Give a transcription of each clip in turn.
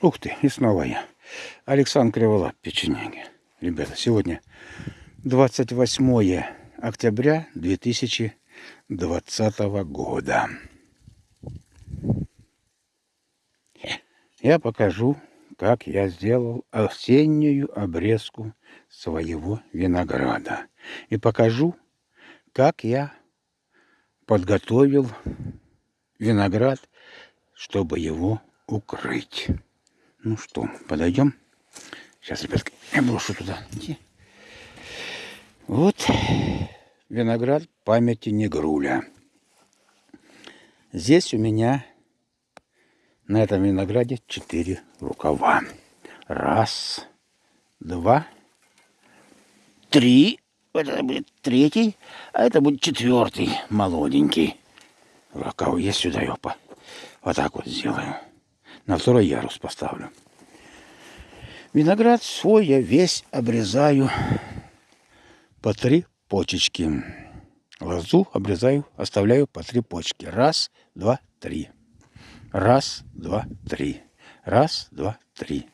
Ух ты, и снова я. Александр Криволап, печенеги. Ребята, сегодня 28 октября 2020 года. Я покажу, как я сделал осеннюю обрезку своего винограда. И покажу, как я подготовил виноград, чтобы его укрыть. Ну что, подойдем? Сейчас, ребятки, я брошу туда. Вот виноград памяти Негруля. Здесь у меня на этом винограде четыре рукава. Раз, два, три. Это будет третий, а это будет четвертый, молоденький. Рукав есть сюда, ёпа. Вот так вот сделаю на второй ярус поставлю. Виноград свой я весь обрезаю по три почечки. Лозу обрезаю, оставляю по три почки. Раз, два, три. Раз, два, три. Раз, два, три.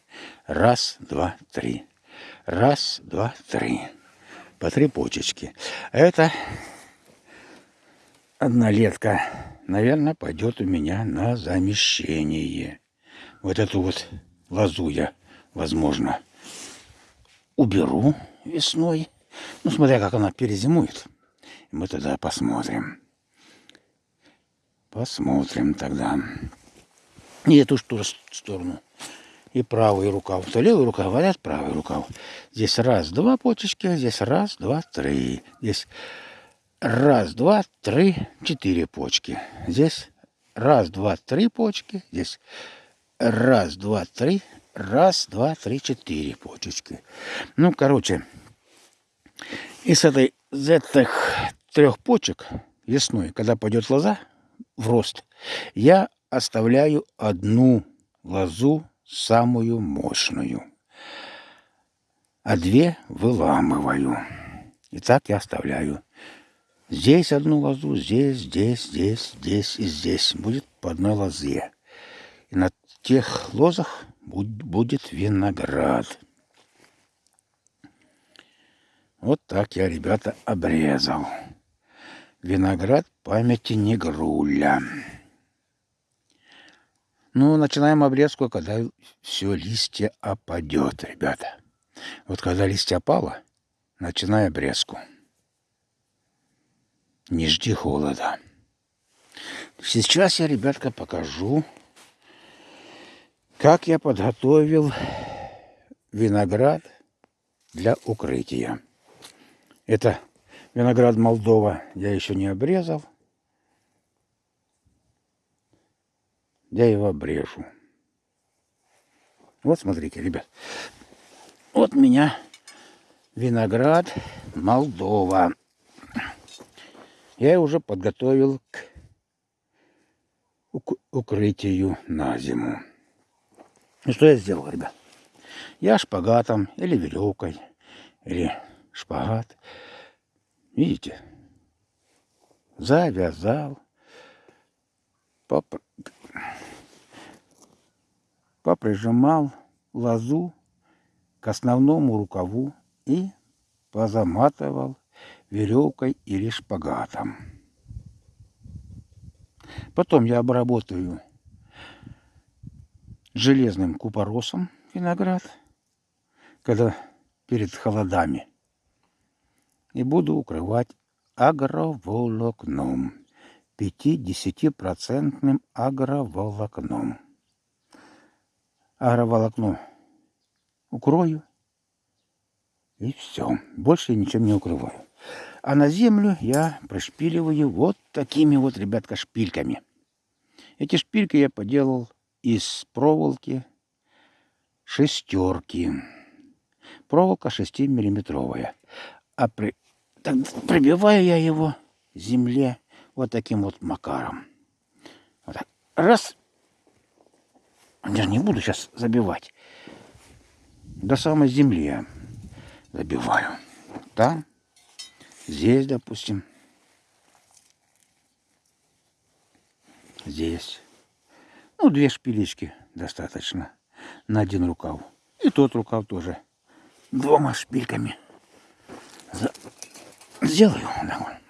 Раз, два, три. Раз, два, три. По три почечки. Это однолетка, наверное, пойдет у меня на замещение вот эту вот лозу я, возможно, уберу весной. Ну, смотря как она перезимует. Мы тогда посмотрим. Посмотрим тогда. И эту тоже сторону. И правый рукав. То левый рукав, говорят, правый рукав. Здесь раз, два почечки, здесь раз, два, три. Здесь раз, два, три, четыре почки. Здесь раз, два, три почки. Здесь Раз, два, три. Раз, два, три, четыре почечки. Ну, короче, из этой, из этих трех почек весной, когда пойдет лоза в рост, я оставляю одну лозу, самую мощную, а две выламываю. И так я оставляю. Здесь одну лозу, здесь, здесь, здесь, здесь и здесь. Будет по одной лозе. И на тех лозах будет виноград. Вот так я, ребята, обрезал. Виноград памяти Негруля. Ну, начинаем обрезку, когда все листья опадет, ребята. Вот когда листья опало, начинай обрезку. Не жди холода. Сейчас я, ребятка, покажу как я подготовил виноград для укрытия. Это виноград Молдова я еще не обрезал. Я его обрежу. Вот смотрите, ребят. Вот у меня виноград Молдова. Я уже подготовил к укрытию на зиму. И что я сделал, ребят? Я шпагатом или веревкой, или шпагат, видите, завязал, поп... поприжимал лозу к основному рукаву и позаматывал веревкой или шпагатом. Потом я обработаю железным купоросом виноград, когда перед холодами. И буду укрывать агроволокном, 5-10% агроволокном. Агроволокно укрою, и все. Больше я ничем не укрываю. А на землю я прошпиливаю вот такими вот, ребятка, шпильками. Эти шпильки я поделал из проволоки шестерки. Проволока 6-миллиметровая. А при... так, прибиваю я его земле вот таким вот макаром. Вот так. Раз. Я не буду сейчас забивать. До самой земли забиваю. Там, здесь, допустим. Здесь. Ну, две шпилечки достаточно. на один рукав. И тот рукав тоже двумя шпильками за... сделаю. Да.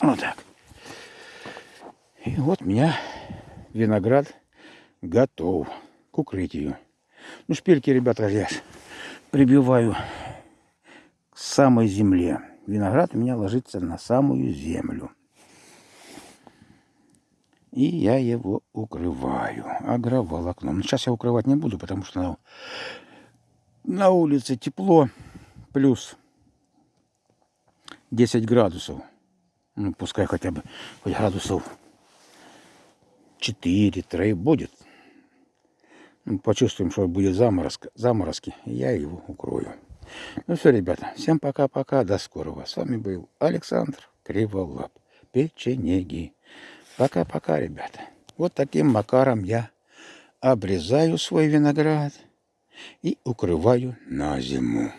Вот так. И вот у меня виноград готов к укрытию. Ну, шпильки, ребята, я прибиваю к самой земле. Виноград у меня ложится на самую землю. И я его укрываю агроволокном. Но сейчас я укрывать не буду, потому что на, на улице тепло, плюс 10 градусов. Ну, пускай хотя бы хоть градусов 4-3 будет. Ну, почувствуем, что будет заморозка, заморозки, я его укрою. Ну все, ребята, всем пока-пока, до скорого. С вами был Александр Криволап, печенеги. Пока-пока, ребята. Вот таким макаром я обрезаю свой виноград и укрываю на зиму.